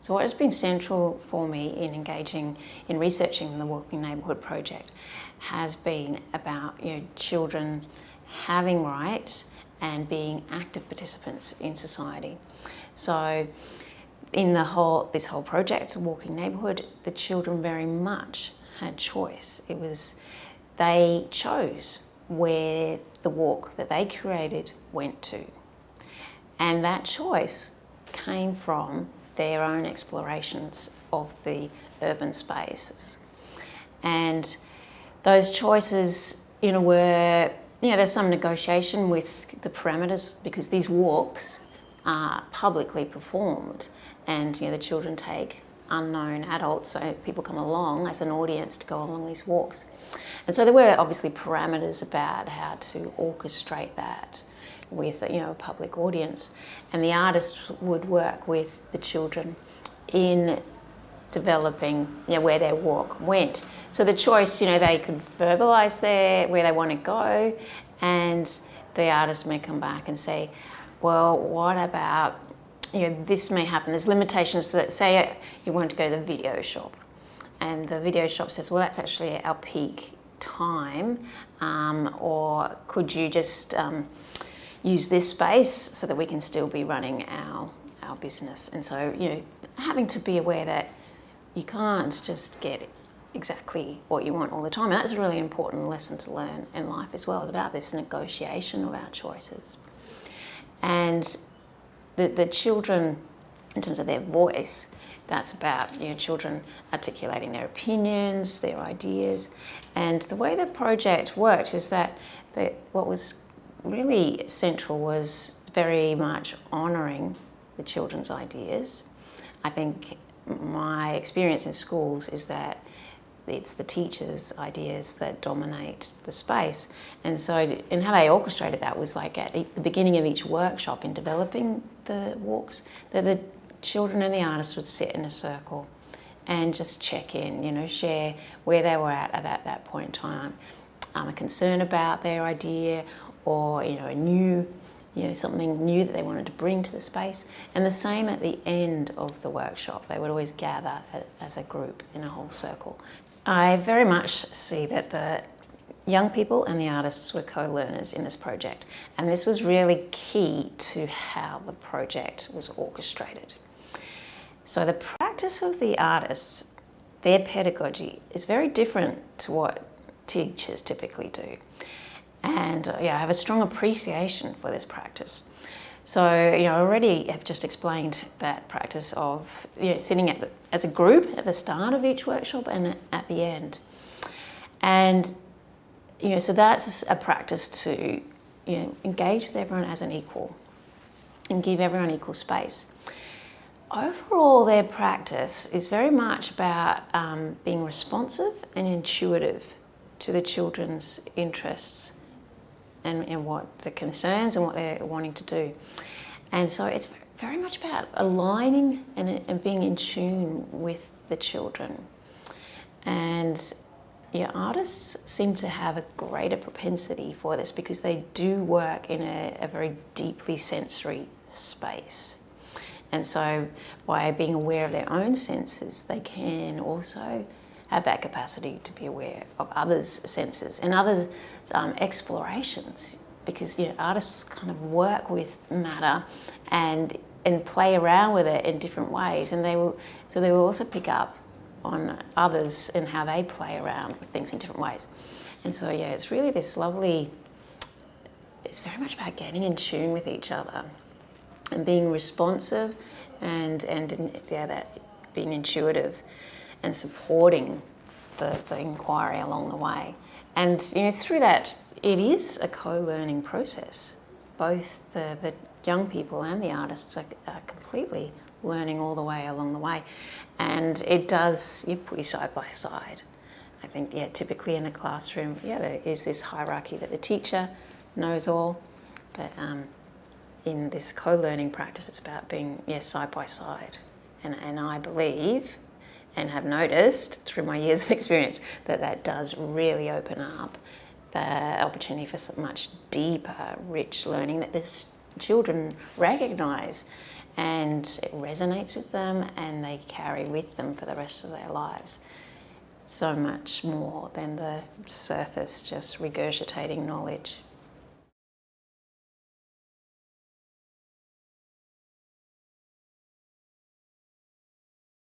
So what has been central for me in engaging, in researching the Walking Neighbourhood project has been about you know, children having rights and being active participants in society. So in the whole, this whole project, Walking Neighbourhood, the children very much had choice. It was, they chose where the walk that they created went to. And that choice came from their own explorations of the urban spaces. And those choices, you know, were, you know, there's some negotiation with the parameters because these walks are publicly performed and, you know, the children take unknown adults, so people come along as an audience to go along these walks. And so there were obviously parameters about how to orchestrate that with you know a public audience and the artists would work with the children in developing you know, where their walk went. So the choice, you know, they could verbalise their where they want to go and the artist may come back and say, well, what about, you know, this may happen. There's limitations that say you want to go to the video shop and the video shop says, well, that's actually our peak time um, or could you just um, use this space so that we can still be running our, our business. And so, you know, having to be aware that you can't just get exactly what you want all the time. And that's a really important lesson to learn in life as well, about this negotiation of our choices. And the, the children, in terms of their voice, that's about you know, children articulating their opinions, their ideas. And the way the project worked is that the, what was really central was very much honouring the children's ideas. I think my experience in schools is that it's the teachers' ideas that dominate the space. And so, and how they orchestrated that was like at the beginning of each workshop in developing the walks, that the children and the artists would sit in a circle and just check in, you know, share where they were at at that, that point in time. Um, a concern about their idea or you know a new you know something new that they wanted to bring to the space and the same at the end of the workshop they would always gather as a group in a whole circle I very much see that the young people and the artists were co-learners in this project and this was really key to how the project was orchestrated so the practice of the artists their pedagogy is very different to what teachers typically do and uh, yeah, I have a strong appreciation for this practice. So, you know, I already have just explained that practice of you know, sitting the, as a group at the start of each workshop and at the end. And, you know, so that's a practice to, you know, engage with everyone as an equal and give everyone equal space. Overall, their practice is very much about um, being responsive and intuitive to the children's interests and, and what the concerns and what they're wanting to do. And so it's very much about aligning and, and being in tune with the children. And yeah, artists seem to have a greater propensity for this because they do work in a, a very deeply sensory space. And so by being aware of their own senses, they can also have that capacity to be aware of others' senses and others' um, explorations because you know, artists kind of work with matter and and play around with it in different ways and they will so they will also pick up on others and how they play around with things in different ways and so yeah it's really this lovely it's very much about getting in tune with each other and being responsive and and yeah that being intuitive and supporting the, the inquiry along the way. And you know, through that, it is a co-learning process. Both the, the young people and the artists are, are, completely learning all the way along the way. And it does, you put you side by side. I think, yeah, typically in a classroom, yeah, there is this hierarchy that the teacher knows all, but um, in this co-learning practice, it's about being, yeah, side by side. And, and I believe and have noticed through my years of experience that that does really open up the opportunity for much deeper, rich learning that the children recognise and it resonates with them and they carry with them for the rest of their lives so much more than the surface just regurgitating knowledge.